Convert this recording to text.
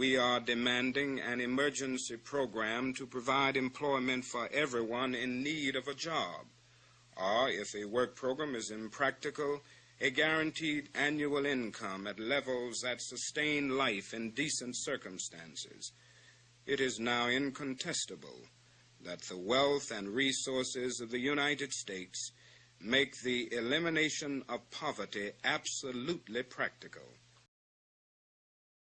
we are demanding an emergency program to provide employment for everyone in need of a job, or, if a work program is impractical, a guaranteed annual income at levels that sustain life in decent circumstances. It is now incontestable that the wealth and resources of the United States make the elimination of poverty absolutely practical.